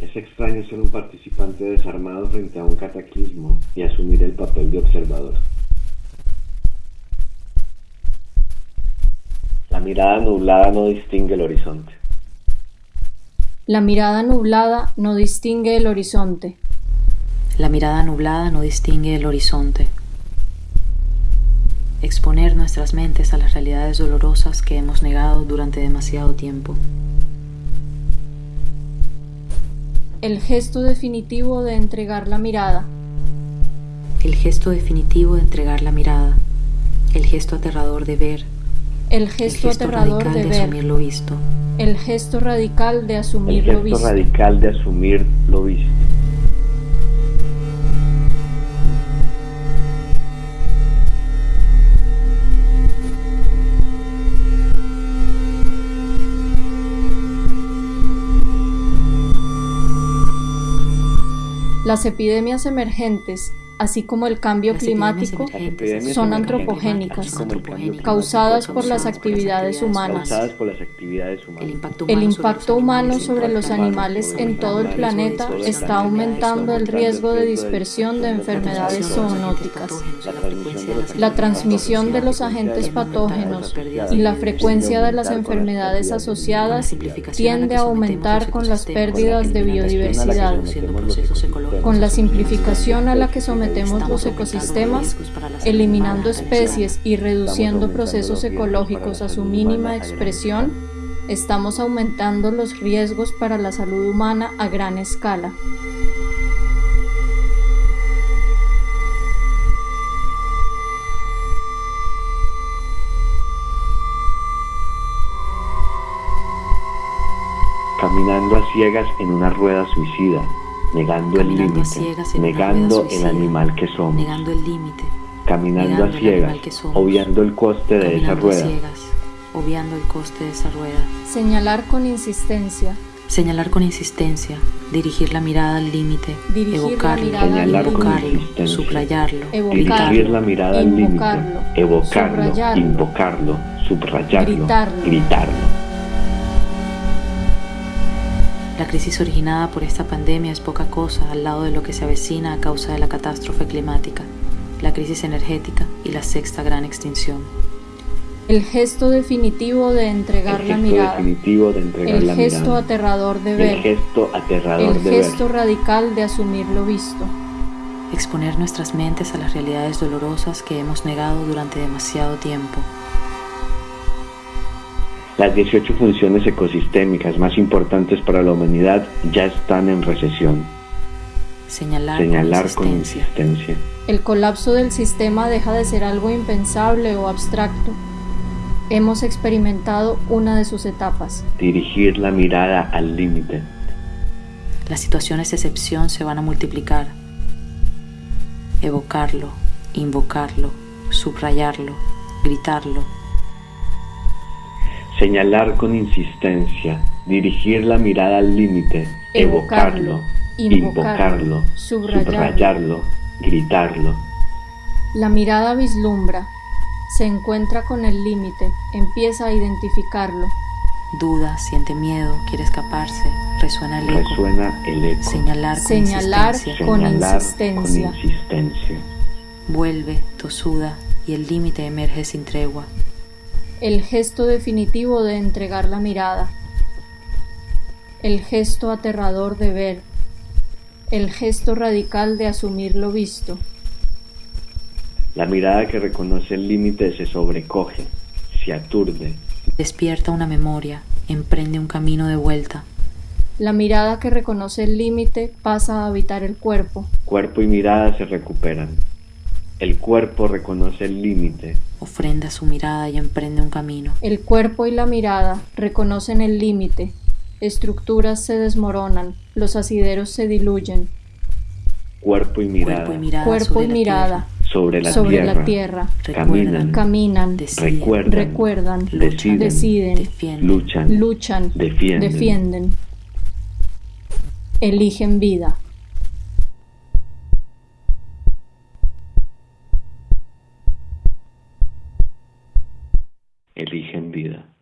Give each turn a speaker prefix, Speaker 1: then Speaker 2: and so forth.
Speaker 1: extraño ser un participante desarmado frente a un cataclismo y asumir el papel de observador. La mirada nublada no distingue el horizonte.
Speaker 2: La mirada nublada no distingue el horizonte.
Speaker 3: La mirada nublada no distingue el horizonte. Exponer nuestras mentes a las realidades dolorosas que hemos negado durante demasiado tiempo.
Speaker 2: El gesto definitivo de entregar la mirada.
Speaker 3: El gesto definitivo de entregar la mirada. El gesto aterrador de ver.
Speaker 2: El gesto, aterrador
Speaker 3: radical
Speaker 2: de
Speaker 3: de
Speaker 2: ver.
Speaker 3: asumir lo visto.
Speaker 2: El gesto radical de
Speaker 1: El
Speaker 2: asumir lo
Speaker 1: gesto
Speaker 2: visto.
Speaker 1: radical de asumir lo visto.
Speaker 2: Las epidemias emergentes, así como el cambio climático, son antropogénicas, causadas por las actividades humanas.
Speaker 3: El impacto
Speaker 2: El
Speaker 3: humano
Speaker 2: impacto humano sobre los animales en todo el planeta está aumentando el riesgo de dispersión de enfermedades zoonóticas. La transmisión de los agentes patógenos y la frecuencia de las enfermedades asociadas tiende a aumentar con las pérdidas de biodiversidad. Con la simplificación a la que sometemos los ecosistemas, eliminando especies y reduciendo procesos ecológicos a su mínima expresión, estamos aumentando los riesgos para la salud humana a gran escala.
Speaker 1: Caminando a ciegas en una rueda suicida, negando el límite, negando el animal que somos,
Speaker 3: negando el límite,
Speaker 1: caminando
Speaker 3: negando
Speaker 1: a
Speaker 3: el
Speaker 1: ciegas,
Speaker 3: animal que somos,
Speaker 1: obviando el coste de esa rueda,
Speaker 3: ciegas, obviando el coste de esa rueda.
Speaker 2: Señalar con insistencia,
Speaker 3: Señalar con insistencia, dirigir la mirada al límite, evocarlo, evocarlo,
Speaker 1: insistencia.
Speaker 3: subrayarlo,
Speaker 1: dirigir la mirada al límite, evocarlo,
Speaker 2: subrayarlo,
Speaker 1: invocarlo, subrayarlo,
Speaker 2: gritarlo.
Speaker 3: La crisis originada por esta pandemia es poca cosa al lado de lo que se avecina a causa de la catástrofe climática, la crisis energética y la sexta gran extinción.
Speaker 2: el gesto definitivo de entregar
Speaker 1: El
Speaker 2: la
Speaker 1: gesto
Speaker 2: mirada,
Speaker 1: definitivo de entregar
Speaker 2: el
Speaker 1: la
Speaker 2: gesto
Speaker 1: mirada,
Speaker 2: aterrador de
Speaker 1: el
Speaker 2: ver,
Speaker 1: gesto aterrador
Speaker 2: el
Speaker 1: de
Speaker 2: gesto
Speaker 1: ver,
Speaker 2: radical de asumir lo visto.
Speaker 3: Exponer nuestras mentes a las realidades dolorosas que hemos negado durante demasiado tiempo.
Speaker 1: Las 18 funciones ecosistémicas más importantes para la humanidad ya están en recesión.
Speaker 3: Señalar,
Speaker 1: Señalar
Speaker 3: con
Speaker 1: con
Speaker 3: insistencia.
Speaker 1: insistencia.
Speaker 2: El colapso del sistema deja de ser algo impensable o abstracto. Hemos experimentado una de sus etapas.
Speaker 1: Dirigir la mirada al límite.
Speaker 3: Las situaciones de excepción se van a multiplicar. Evocarlo, invocarlo, subrayarlo, gritarlo,
Speaker 1: Señalar con insistencia. Dirigir la mirada al límite. Evocarlo,
Speaker 2: invocarlo,
Speaker 1: Invocarlo.
Speaker 2: subrayarlo.
Speaker 1: Subrayarlo. Gritarlo.
Speaker 2: La mirada vislumbra, se encuentra con el límite, empieza a identificarlo.
Speaker 3: duda, siente miedo, quiere escaparse, resuena el eco.
Speaker 1: Resuena el eco.
Speaker 3: Señalar con
Speaker 2: Señalar
Speaker 3: insistencia.
Speaker 2: con
Speaker 1: Señalar
Speaker 2: insistencia.
Speaker 1: con insistencia.
Speaker 3: Vuelve, tosuda, y el límite emerge sin tregua.
Speaker 2: El gesto definitivo de entregar la mirada. El gesto aterrador de ver. El gesto radical de asumir lo visto.
Speaker 1: La mirada que reconoce el límite se sobrecoge, se aturde,
Speaker 3: Despierta una memoria, emprende un camino de vuelta.
Speaker 2: La mirada que reconoce el límite pasa a habitar el cuerpo.
Speaker 1: cuerpo y mirada se recuperan. El cuerpo reconoce el límite,
Speaker 3: Ofrenda su mirada y emprende un camino.
Speaker 2: El cuerpo y la mirada reconocen el límite. Estructuras se desmoronan, los asideros se diluyen.
Speaker 1: cuerpo y mirada,
Speaker 3: Cuerpo y mirada,
Speaker 2: Cuerpo
Speaker 3: sobre
Speaker 2: y
Speaker 3: la
Speaker 2: mirada
Speaker 1: sobre la
Speaker 2: sobre
Speaker 1: tierra,
Speaker 2: la tierra.
Speaker 1: caminan,
Speaker 2: Caminan,
Speaker 3: deciden,
Speaker 1: recuerdan,
Speaker 2: recuerdan,
Speaker 1: deciden,
Speaker 2: deciden,
Speaker 3: defienden,
Speaker 1: luchan,
Speaker 2: luchan,
Speaker 1: defienden.
Speaker 2: defienden. Eligen vida.
Speaker 1: Eligen vida.